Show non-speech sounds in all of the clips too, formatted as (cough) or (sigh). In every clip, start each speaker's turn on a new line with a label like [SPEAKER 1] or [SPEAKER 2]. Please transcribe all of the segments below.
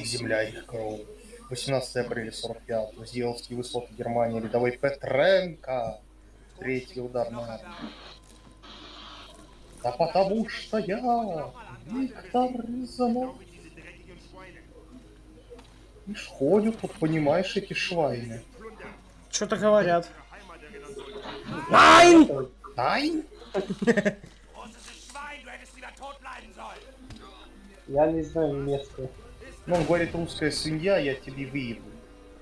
[SPEAKER 1] Их земля, их кровь. 18 апреля 45 Зеловские высоты Германии, рядовой Петренко. Третий удар на армию. Да потому что я Виктор Рязанов. Ишь, ходят тут, понимаешь, эти швайны.
[SPEAKER 2] Что-то говорят. Найн!
[SPEAKER 1] Ай!
[SPEAKER 3] Я не знаю немецкую.
[SPEAKER 1] Ну, он говорит, русская свинья, я тебе выебу.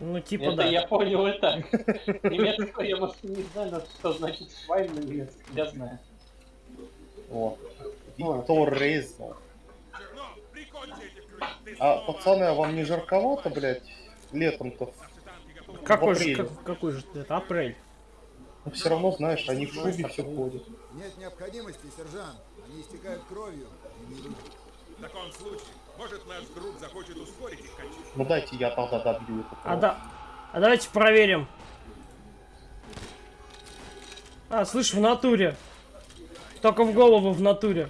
[SPEAKER 2] Ну, типа
[SPEAKER 3] Это
[SPEAKER 2] да.
[SPEAKER 3] я понял это. (laughs) Немецкую я, может, не знаю, что значит швайн на немецком, я знаю.
[SPEAKER 1] Вот. Виктор Резнов. А, пацаны, а вам не жарковато, блядь, летом-то?
[SPEAKER 2] Какой же, как- какой же это? Апрель.
[SPEAKER 1] Но все равно, знаешь, они в шубе все ходят.
[SPEAKER 4] Нет необходимости, сержант. Они истекают кровью.
[SPEAKER 5] В таком случае, может наш друг захочет ускорить их кончину.
[SPEAKER 1] Ну дайте я тогда добью эту
[SPEAKER 2] А, да... а давайте проверим. А, слышь, в натуре. Только в голову в натуре.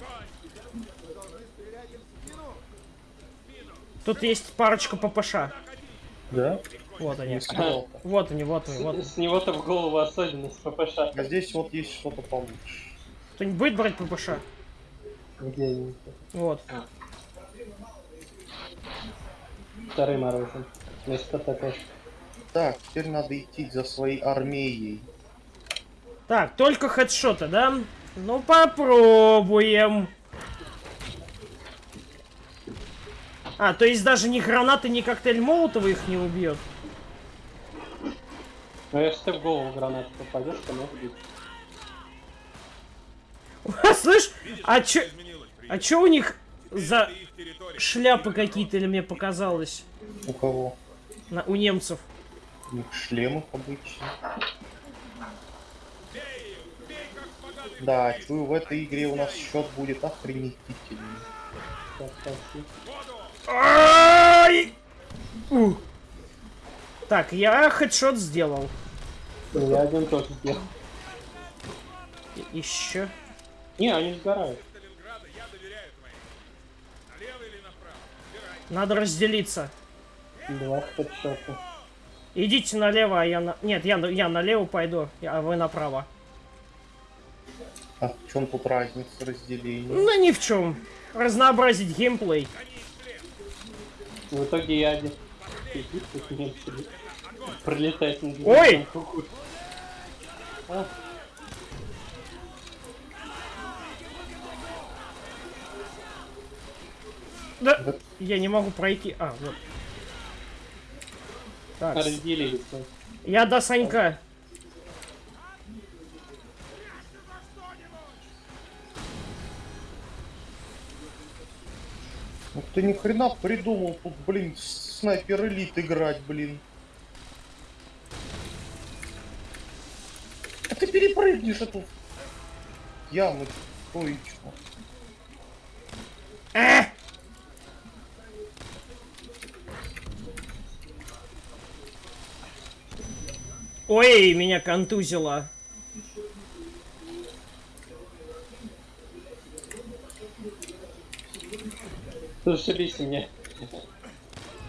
[SPEAKER 2] Тут есть парочка ППШ.
[SPEAKER 1] Да? (laughs)
[SPEAKER 2] Вот они. Вот они, вот они, вот.
[SPEAKER 3] С него-то в голову особенность ППШ.
[SPEAKER 1] А здесь вот есть что-то получше.
[SPEAKER 2] Кто-нибудь будет брать ППШ?
[SPEAKER 3] Где они?
[SPEAKER 2] Вот.
[SPEAKER 3] Второй морозин. Ну что такое?
[SPEAKER 1] Так, теперь надо идти за своей армией.
[SPEAKER 2] Так, только хедшоты, да? Ну попробуем. А, то есть даже ни гранаты, ни коктейль Молотова их не убьет.
[SPEAKER 3] Ну если ты в голову гранату попадешь, то может быть. (laughs)
[SPEAKER 2] Слышь, а чё, а чё у них за. Шляпы какие-то, или мне показалось,
[SPEAKER 1] У кого?
[SPEAKER 2] на- у немцев?
[SPEAKER 1] У них шлемы обычно. Да, чую, в этой игре у нас счет будет охренительный.
[SPEAKER 3] Так,
[SPEAKER 2] я хедшот сделал.
[SPEAKER 3] Я один тоже сделал.
[SPEAKER 2] Еще.
[SPEAKER 3] Не, они сгорают.
[SPEAKER 5] Сталинграда я доверяю твоим. Налево или направо? Выбирай.
[SPEAKER 2] Надо разделиться.
[SPEAKER 3] Два.
[SPEAKER 2] Идите налево, а я на... Нет, я, на- я налево пойду, а вы направо.
[SPEAKER 1] А в чем тут разница разделения?
[SPEAKER 2] Ну, ни в чем. Разнообразить геймплей.
[SPEAKER 3] В итоге я один. Пролетает над
[SPEAKER 2] Ой!
[SPEAKER 3] А,
[SPEAKER 2] Да,
[SPEAKER 1] Да.
[SPEAKER 2] я не могу пройти. А, вот. Так,
[SPEAKER 3] разделились.
[SPEAKER 2] я до Санька.
[SPEAKER 1] Ну ты ни хрена придумал тут, блин, снайпер элит играть, блин. А ты перепрыгнешь эту яму стоечку.
[SPEAKER 2] Э! Ой, меня контузило.
[SPEAKER 3] Зашибись мне.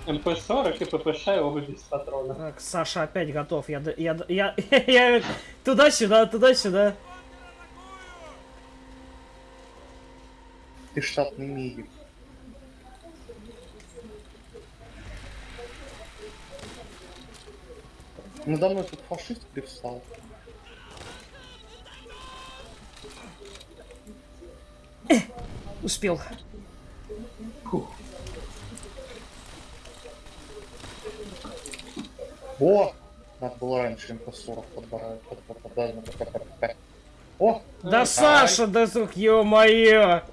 [SPEAKER 3] МП-40 и ППШ оба без патронов.
[SPEAKER 2] Так, Саша опять готов. Я, д- я, я, (laughs) я туда-сюда, туда-сюда.
[SPEAKER 1] Ты штатный медик. Надо мной тут фашист привстал.
[SPEAKER 2] Успел.
[SPEAKER 1] О! Надо было раньше МП-40 подбирать. под- под- под- под- под- под- под- под. О!
[SPEAKER 2] Да Саша, да сук, ё-моё!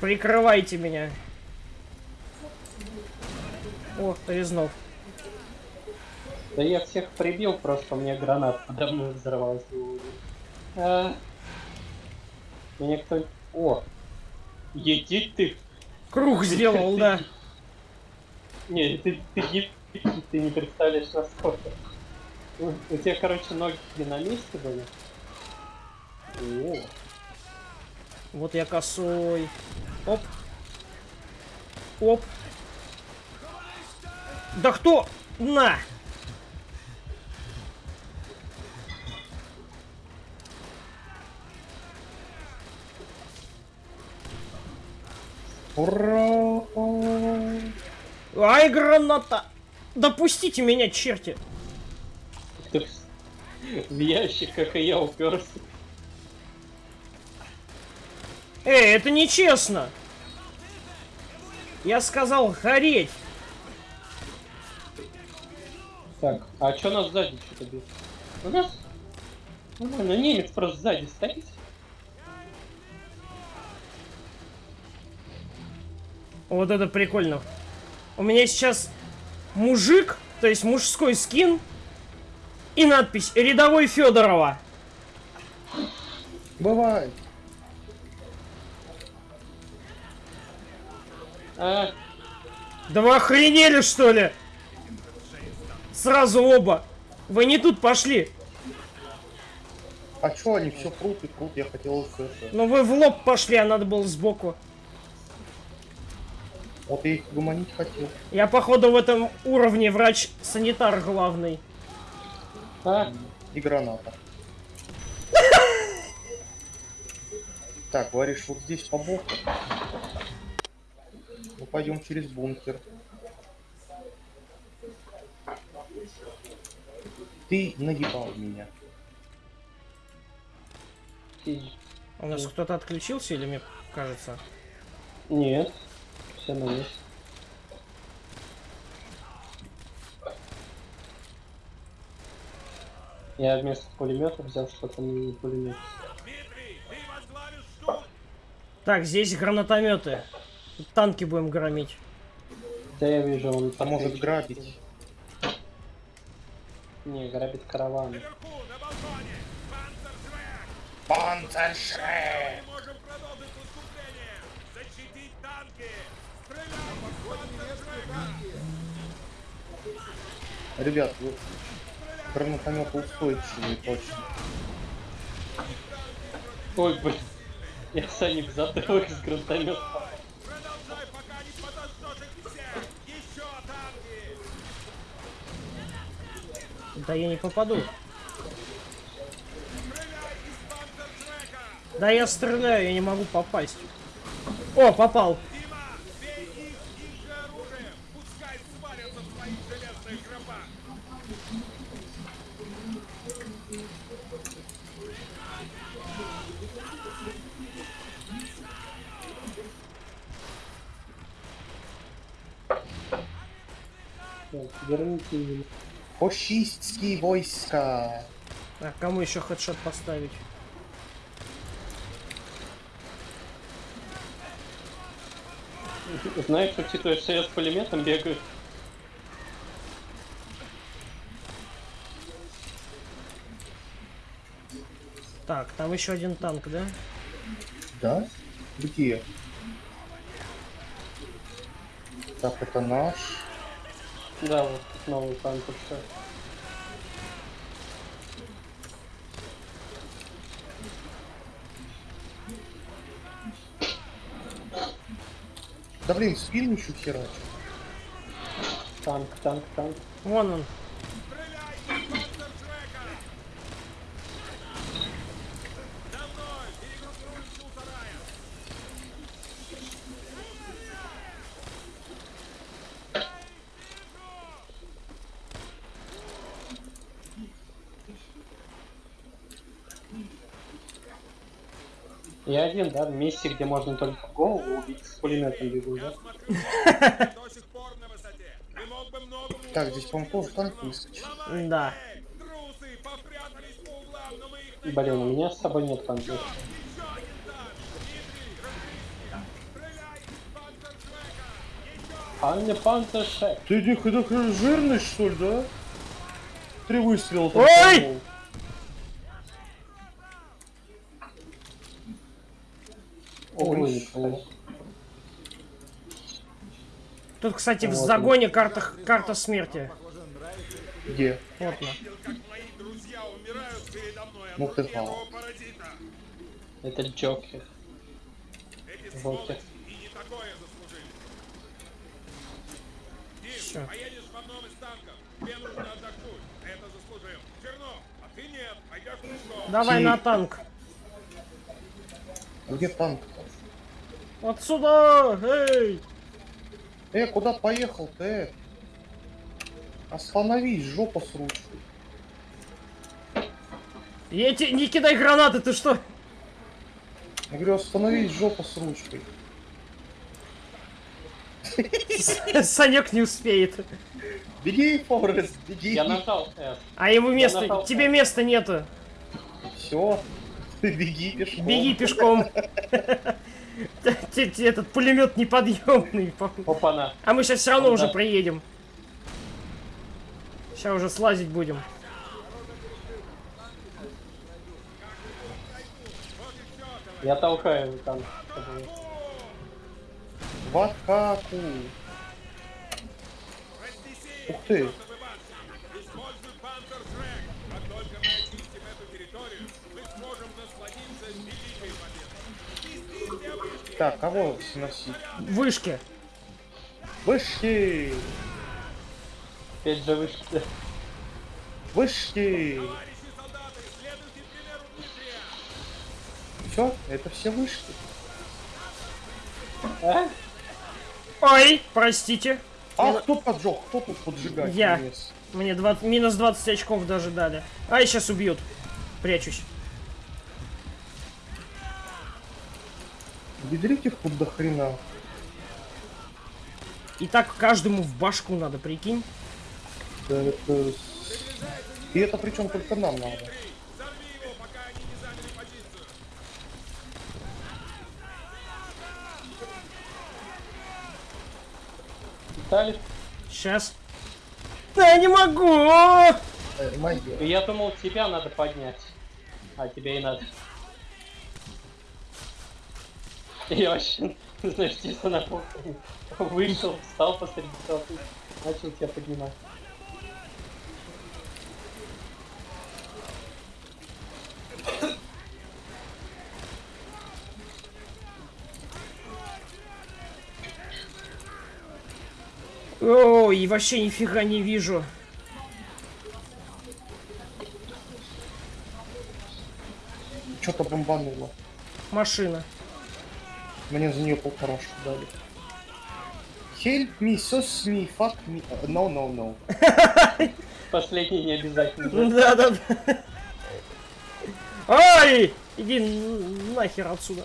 [SPEAKER 2] Прикрывайте меня. О, Резнов.
[SPEAKER 3] Да я всех прибил, просто меня гранат подо мной взорвалась. А, Меня кто... О! Едить ты!
[SPEAKER 2] Круг сделал, да.
[SPEAKER 3] Не, ты, ты, не- ты не представляешь насколько. У у тебя, короче, ноги на месте были. О,
[SPEAKER 2] Вот я косой. Оп. Оп. Да кто? На!
[SPEAKER 1] Ура!
[SPEAKER 2] Ай, граната! Допустите меня, черти!
[SPEAKER 3] В- ящик, как и я, уперся.
[SPEAKER 2] Эй, это нечестно! Я сказал гореть!
[SPEAKER 3] Так, а чё нас сзади что-то бьет? У нас? Нормально, немец просто сзади стоит.
[SPEAKER 2] Вот это прикольно. У меня сейчас мужик, то есть мужской скин и надпись «Рядовой Федорова».
[SPEAKER 1] Бывает.
[SPEAKER 3] А,
[SPEAKER 2] Да вы охренели, что ли? Сразу оба. Вы не тут пошли.
[SPEAKER 1] А чё они все прут и прут? Я хотел это...
[SPEAKER 2] Но вы в лоб пошли, а надо было сбоку.
[SPEAKER 1] Вот я их гуманить хотел.
[SPEAKER 2] Я, походу, в этом уровне врач-санитар главный.
[SPEAKER 3] а,
[SPEAKER 1] И граната. Так, говоришь, вот здесь по боку. Ну пойдем через бункер. Ты наебал меня.
[SPEAKER 2] У нас кто-то отключился или мне кажется?
[SPEAKER 3] Нет, все на месте. Я вместо пулемета взял что-то не пулемет.
[SPEAKER 2] Так, здесь гранатометы. Танки будем громить.
[SPEAKER 3] Да я вижу, он
[SPEAKER 1] А может
[SPEAKER 3] подсвечивает.
[SPEAKER 1] грабить?
[SPEAKER 3] Не, грабит караван.
[SPEAKER 1] Панцершрек!
[SPEAKER 5] Мы можем продолжить наступление! Защитить танки! Стреляй из Панцершвека!
[SPEAKER 1] Ребят, вы гранатометы устойчивые точно.
[SPEAKER 3] Ой, блин. Я Саник затылок из гранатомета.
[SPEAKER 2] Да я не попаду. Да я стреляю, я не могу попасть. О, попал.
[SPEAKER 3] Верните меня.
[SPEAKER 1] Фашистские войска!
[SPEAKER 2] А кому еще хедшот поставить?
[SPEAKER 3] Знаешь, учитывая, что я с пулеметом бегаю,
[SPEAKER 2] Так, там еще один танк, да?
[SPEAKER 1] Да? Где? Так, это наш.
[SPEAKER 3] да, вот танк все.
[SPEAKER 1] Да блин, спину еще херачу.
[SPEAKER 3] Танк, танк, танк.
[SPEAKER 2] Вон он.
[SPEAKER 5] Стреляй из Панцершвека! За мной! Перегруппируемся у сарая!
[SPEAKER 3] Я один, да, в месте, где можно только голову убить, с пулеметом бегу, да?
[SPEAKER 1] Так, здесь, по-моему, тоже танк выскочил.
[SPEAKER 2] Да.
[SPEAKER 5] цепь! Трусы попрятались по углам, но мы их найдем.
[SPEAKER 3] Блин, у меня с собой нет танков.
[SPEAKER 5] Панцершвека! Еще!
[SPEAKER 3] Анне Пантешек.
[SPEAKER 1] Ты не такой жирный, что ли, да? Три выстрела. там
[SPEAKER 2] Ой!
[SPEAKER 1] поймал.
[SPEAKER 3] Ой.
[SPEAKER 2] Тут, кстати, в
[SPEAKER 3] Вот он.
[SPEAKER 2] загоне карта, карта смерти.
[SPEAKER 1] Где?
[SPEAKER 2] Вот она.
[SPEAKER 5] Видел, как мои друзья умирают передо мной от
[SPEAKER 1] Ну ты знал.
[SPEAKER 5] паразита.
[SPEAKER 3] Это Джокер.
[SPEAKER 5] Эти
[SPEAKER 3] Вот
[SPEAKER 5] сволочи
[SPEAKER 3] так.
[SPEAKER 5] и не такое заслужили.
[SPEAKER 2] Все.
[SPEAKER 5] Поедешь в одном из танков. Тебе нужно отдохнуть. Это заслужил. Чернов, а ты нет. Пойдешь пешком.
[SPEAKER 2] Давай
[SPEAKER 1] Ти-
[SPEAKER 2] на танк.
[SPEAKER 1] Где танк?
[SPEAKER 2] Отсюда! Эй!
[SPEAKER 1] Э, куда поехал-то, э? Остановись, жопа с ручкой.
[SPEAKER 2] Я тебе не кидай гранаты, ты что?
[SPEAKER 1] Я говорю, остановись, жопа с ручкой. (laughs)
[SPEAKER 2] Санек не успеет.
[SPEAKER 1] Беги, Форест, беги.
[SPEAKER 3] Я нажал F.
[SPEAKER 2] А ему места,
[SPEAKER 3] нажал
[SPEAKER 2] тебе места нету.
[SPEAKER 1] Все. Ты (laughs) беги пешком.
[SPEAKER 2] Беги пешком. (laughs) (laughs) Этот пулемет неподъемный. (laughs)
[SPEAKER 3] Опа-на.
[SPEAKER 2] А мы сейчас все равно уже приедем. Сейчас уже слазить будем.
[SPEAKER 3] Я толкаю танк.
[SPEAKER 1] В атаку. Ух ты. Так, кого сносить?
[SPEAKER 2] Вышки.
[SPEAKER 1] Вышки!
[SPEAKER 3] Опять же вышки.
[SPEAKER 1] Вышки!
[SPEAKER 5] Товарищи солдаты, следуйте примеру Дмитрия.
[SPEAKER 1] Все, это все вышки.
[SPEAKER 3] А?
[SPEAKER 2] Ой, простите.
[SPEAKER 1] А кто поджег? Кто тут поджигать
[SPEAKER 2] Я.
[SPEAKER 1] лез?
[SPEAKER 2] Мне 20 минус 20 очков даже дали. Ай, сейчас убьют. Прячусь.
[SPEAKER 1] Бедрите их тут до хрена.
[SPEAKER 2] И так каждому в башку надо, прикинь.
[SPEAKER 1] Да это... И это причем только нам надо.
[SPEAKER 5] Взорви его, пока они не заняли позицию.
[SPEAKER 3] Виталий?
[SPEAKER 2] Сейчас. Да я не могу!
[SPEAKER 1] Э, магия.
[SPEAKER 3] Я думал, тебя надо поднять. А тебе и надо. (laughs) Я вообще, знаешь, чисто на вышел, встал посреди толпы, начал тебя поднимать.
[SPEAKER 2] Ой, вообще нифига не вижу.
[SPEAKER 1] Что-то бомбануло.
[SPEAKER 2] Машина.
[SPEAKER 1] Мне за нее полторашку дали. Help me, sus me, fuck me. No, no, no. (laughs)
[SPEAKER 3] Последний не обязательно.
[SPEAKER 2] Да, да, да. Ай! Иди нахер отсюда.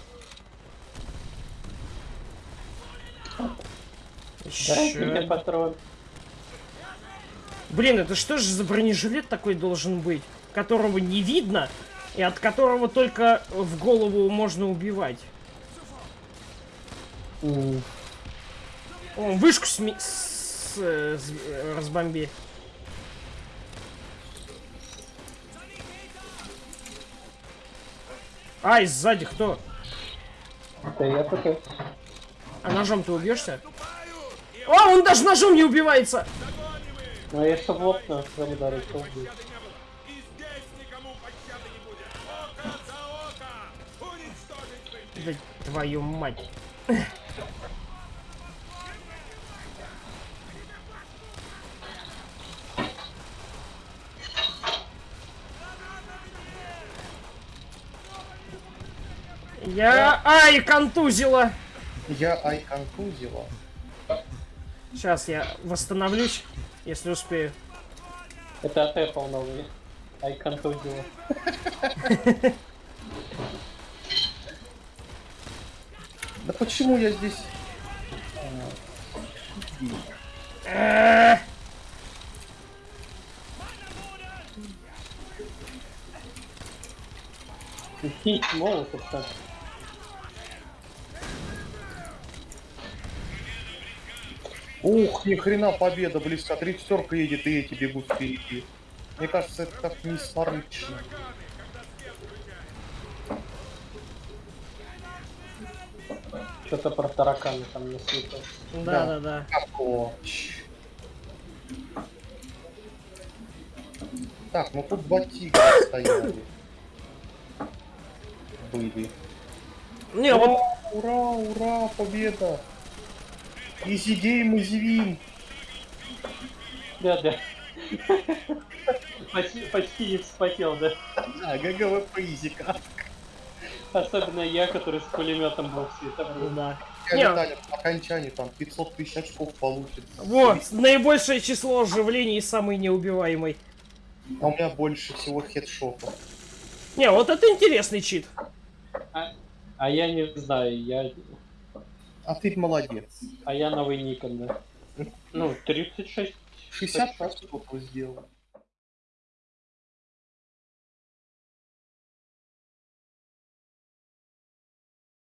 [SPEAKER 3] Патрон.
[SPEAKER 2] Блин, это что же за бронежилет такой должен быть, которого не видно и от которого только в голову можно убивать?
[SPEAKER 3] М,
[SPEAKER 2] О, вышку сми- с- с- разбомби. Ай, сзади кто?
[SPEAKER 3] Да я такой.
[SPEAKER 2] А ножом ты убьешься? О, он даже ножом не убивается!
[SPEAKER 3] Ну я что лоб на солидарный что.
[SPEAKER 5] Пощады не было. И здесь никому пощады не будет. Око за око. Уничтожить вы.
[SPEAKER 2] Да твою мать. Я... Ай, контузила!
[SPEAKER 1] Я ай контузила.
[SPEAKER 2] Сейчас я восстановлюсь, если успею.
[SPEAKER 3] Это от Apple новый. Айкон Тузила. (laughs)
[SPEAKER 1] Да почему я здесь...
[SPEAKER 3] Молотов так.
[SPEAKER 1] Ух, ни хрена победа близко. Тридцатерка едет и эти бегут впереди. Мне кажется, это как несморычно.
[SPEAKER 3] Что-то про тараканы там насыпал.
[SPEAKER 2] Да, да, да.
[SPEAKER 1] О. Так, ну тут два тигра стояли. Были.
[SPEAKER 2] Не, вот
[SPEAKER 1] ура, ура, победа! Easy game, easy win.
[SPEAKER 3] Да, да. Почти, почти не вспотел, да.
[SPEAKER 1] Да, GGWP изика.
[SPEAKER 3] Особенно я, который с пулеметом был все это время.
[SPEAKER 2] Да.
[SPEAKER 1] Я
[SPEAKER 2] Не.
[SPEAKER 1] Виталий по окончании там 500 тысяч очков получит.
[SPEAKER 2] Вот, наибольшее число оживлений и самый неубиваемый.
[SPEAKER 1] А у меня больше всего хедшотов.
[SPEAKER 2] Не, вот это интересный чит.
[SPEAKER 3] А, а я не знаю, я...
[SPEAKER 1] А ты молодец.
[SPEAKER 3] А я новый Никон, да. Ну, 36.
[SPEAKER 1] 60 очков сделал.